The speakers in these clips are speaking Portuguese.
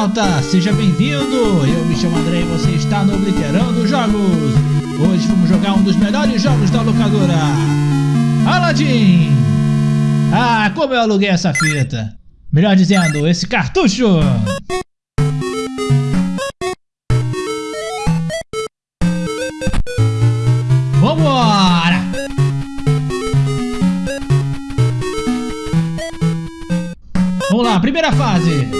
Internauta, seja bem-vindo! Eu me chamo André e você está no Obliterando Jogos! Hoje vamos jogar um dos melhores jogos da locadora! Aladdin! Ah, como eu aluguei essa fita! Melhor dizendo, esse cartucho! Vambora! Vamos lá, primeira fase!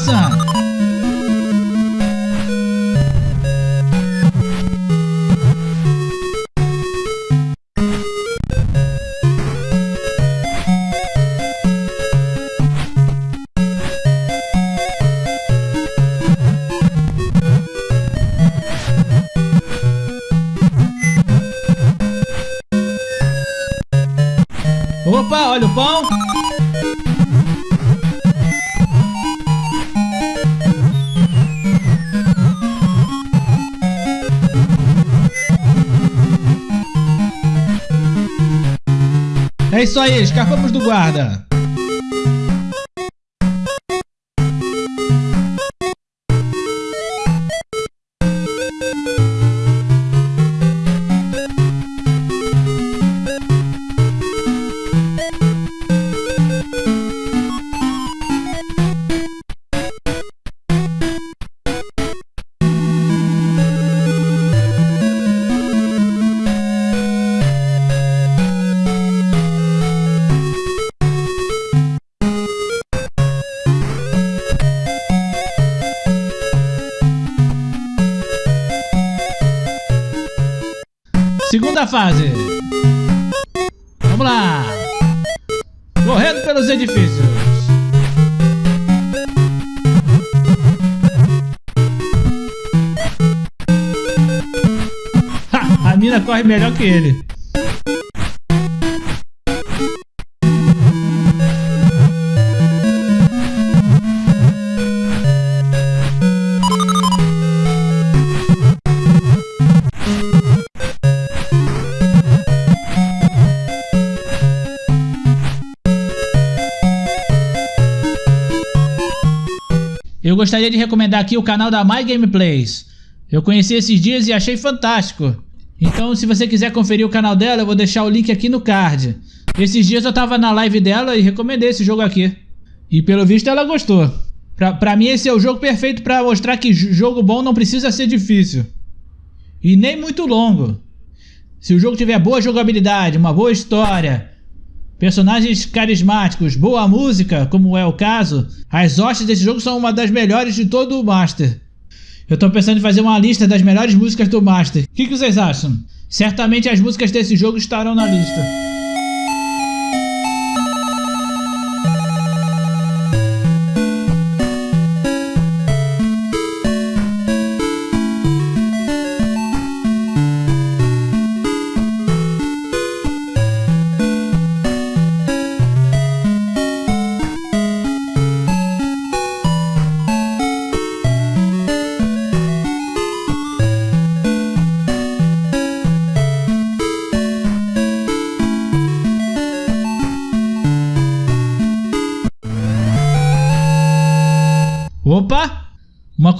Maçã! Opa, olha o pão! É isso aí, escapamos do guarda. Segunda fase. Vamos lá. Correndo pelos edifícios. A mina corre melhor que ele. Gostaria de recomendar aqui o canal da My Gameplays. Eu conheci esses dias e achei fantástico. Então se você quiser conferir o canal dela, eu vou deixar o link aqui no card. Esses dias eu tava na live dela e recomendei esse jogo aqui. E pelo visto ela gostou. Pra, pra mim esse é o jogo perfeito pra mostrar que jogo bom não precisa ser difícil. E nem muito longo. Se o jogo tiver boa jogabilidade, uma boa história, personagens carismáticos, boa música, como é o caso, as hostes desse jogo são uma das melhores de todo o Master. Eu tô pensando em fazer uma lista das melhores músicas do Master. O que, que vocês acham? Certamente as músicas desse jogo estarão na lista.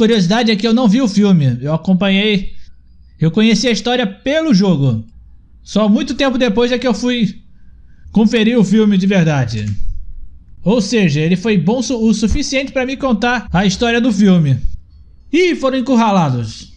Curiosidade é que eu não vi o filme, eu acompanhei, eu conheci a história pelo jogo. Só muito tempo depois é que eu fui conferir o filme de verdade. Ou seja, ele foi bom o suficiente para me contar a história do filme. E foram encurralados.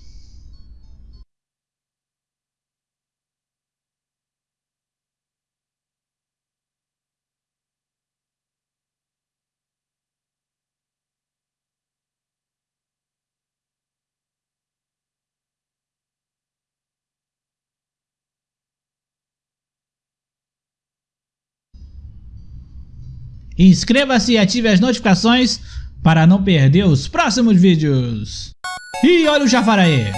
Inscreva-se e ative as notificações para não perder os próximos vídeos. E olha o Jafar aí.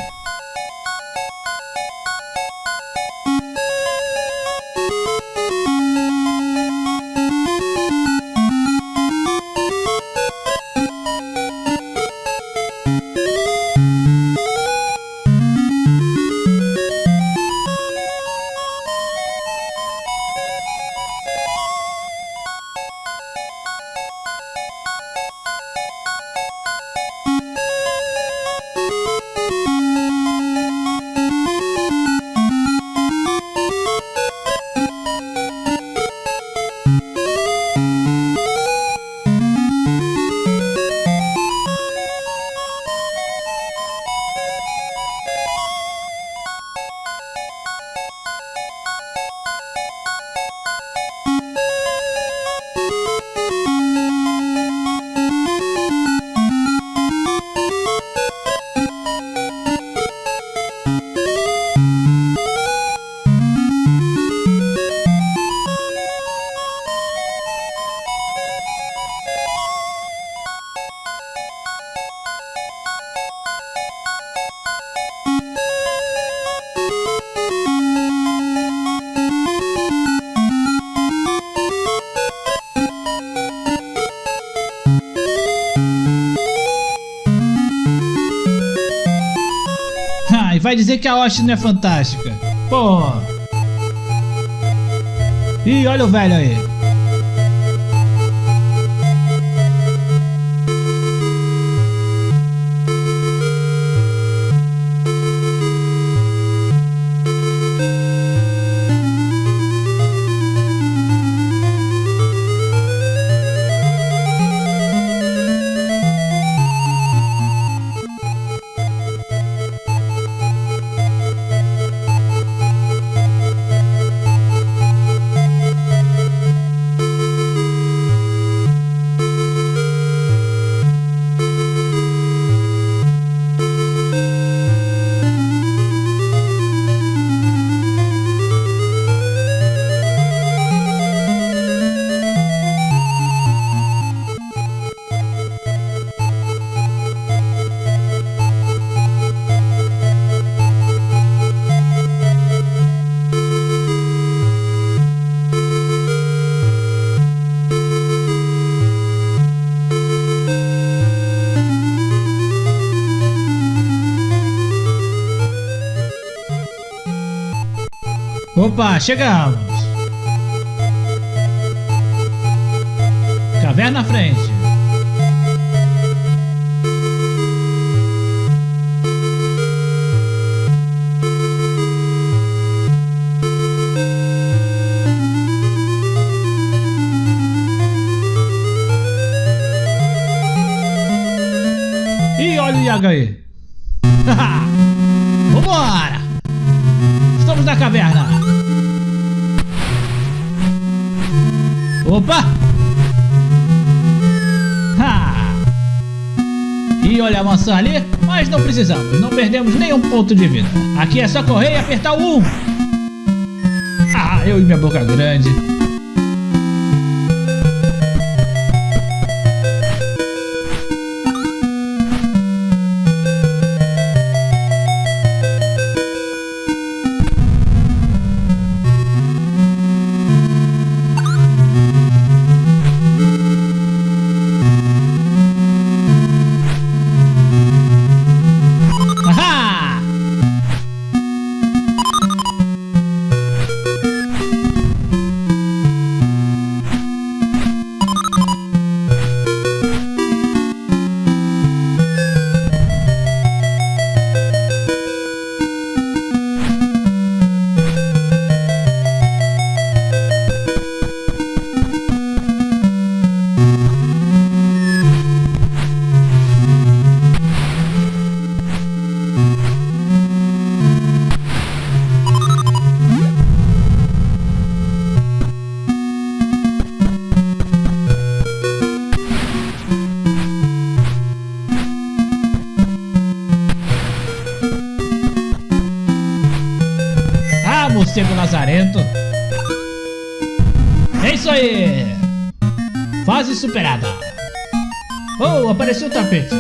Vai dizer que a hoste não é fantástica. Pô. Ih, olha o velho aí. Opa, chegamos! Caverna à frente. Ih, olha o Iaga aí. Vambora! Estamos na caverna. Opa! Ha! E olha a maçã ali, mas não precisamos, não perdemos nenhum ponto de vida. Aqui é só correr e apertar o 1. Ah, eu e minha boca grande. Lazarento. É isso aí. Fase superada. Oh, apareceu o tapete.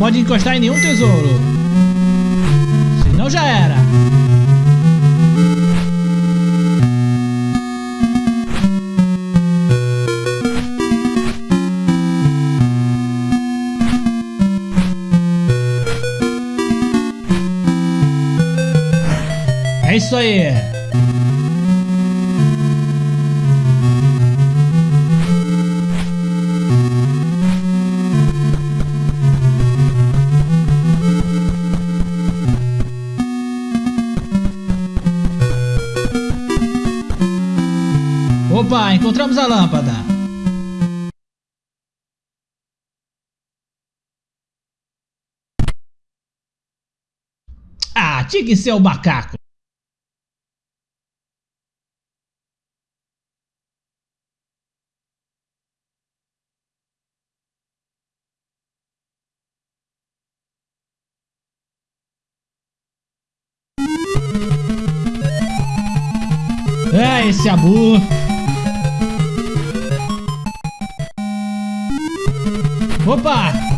Pode encostar em nenhum tesouro. Senão já era. É isso aí. pai, encontramos a lâmpada. Ah, tinha que ser o macaco. É esse amor. Opa!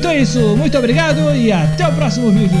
Então é isso, muito obrigado e até o próximo vídeo.